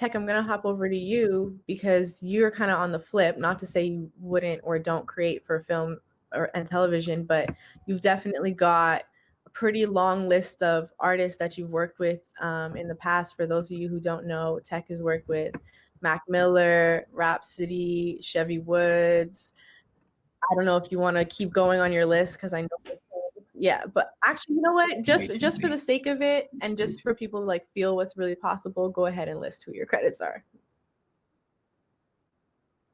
Tech, I'm gonna hop over to you because you're kind of on the flip. Not to say you wouldn't or don't create for film or and television, but you've definitely got a pretty long list of artists that you've worked with um, in the past. For those of you who don't know, Tech has worked with Mac Miller, Rapsody, Chevy Woods. I don't know if you want to keep going on your list because I know yeah but actually you know what just just for the sake of it and just for people to like feel what's really possible go ahead and list who your credits are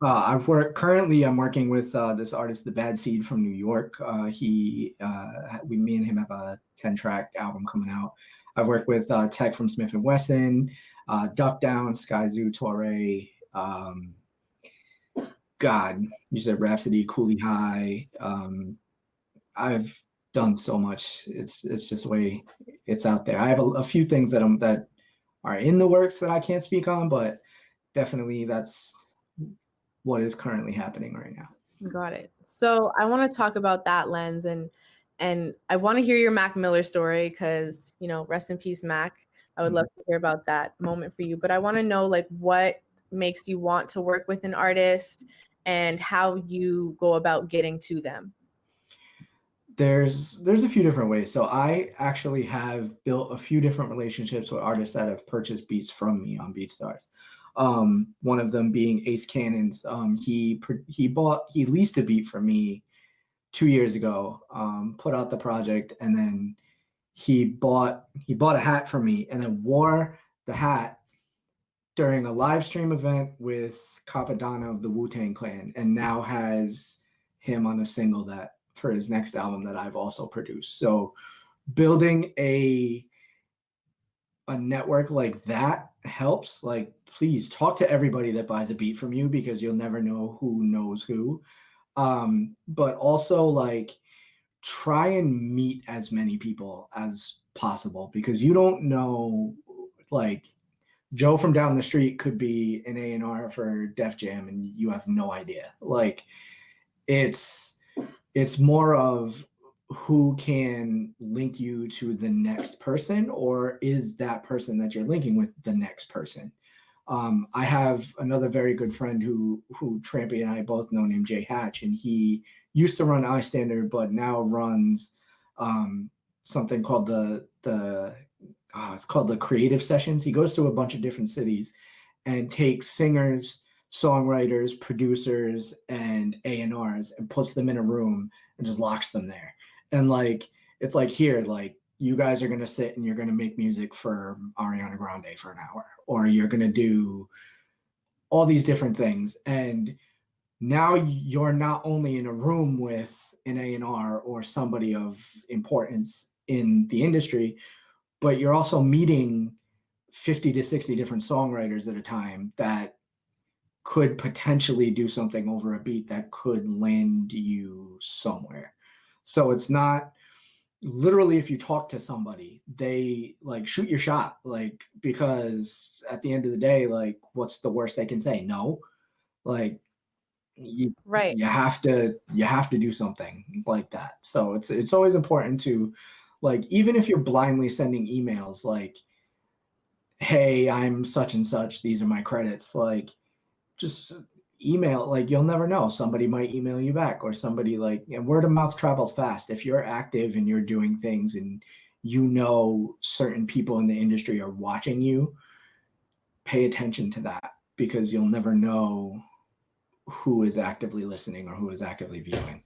uh, I've worked currently. I'm working with uh, this artist, The Bad Seed from New York. Uh, he, uh, we, me and him have a 10 track album coming out. I've worked with uh, Tek from Smif-N-Wessun, uh, Duck Down, Skyzoo, Torae. Um, God, you said Rapsody, Coolie High. Um, I've done so much. It's it's just way it's out there. I have a, a few things that I'm that are in the works that I can't speak on, but definitely that's what is currently happening right now. Got it. So I want to talk about that lens and and I want to hear your Mac Miller story because you know, rest in peace, Mac. I would mm-hmm. love to hear about that moment for you. But I want to know like what makes you want to work with an artist and how you go about getting to them there's there's a few different ways. So I actually have built a few different relationships with artists that have purchased beats from me on BeatStars. Um, one of them being Ace Cannons. Um, he he bought he leased a beat from me two years ago. Um, put out the project and then he bought he bought a hat for me and then wore the hat during a live stream event with Cappadonna of the Wu Tang Clan and now has him on a single that for his next album that I've also produced. So building a a network like that helps. Like, please talk to everybody that buys a beat from you because you'll never know who knows who. Um, but also like try and meet as many people as possible because you don't know like Joe from down the street could be an A&R for Def Jam and you have no idea. Like it's it's more of who can link you to the next person or is that person that you're linking with the next person? Um, i have another very good friend who who trampy and i both know named jay hatch and he used to run iStandard but now runs um, something called the the oh, it's called the creative sessions. He goes to a bunch of different cities and takes singers songwriters, producers, and A&Rs and puts them in a room and just locks them there. And like, it's like here, like you guys are gonna sit and you're gonna make music for Ariana Grande for an hour, or you're gonna do all these different things. And now you're not only in a room with an A&R or somebody of importance in the industry, but you're also meeting 50 to 60 different songwriters at a time that could potentially do something over a beat that could land you somewhere. So it's not literally if you talk to somebody, they like shoot your shot, like because at the end of the day, like what's the worst they can say? No. Like you right you have to you have to do something like that. So it's it's always important to like even if you're blindly sending emails like hey, I'm such and such, these are my credits, like just email like you'll never know. Somebody might email you back or somebody like and word of mouth travels fast. If you're active and you're doing things and you know certain people in the industry are watching you pay attention to that because you'll never know who is actively listening or who is actively viewing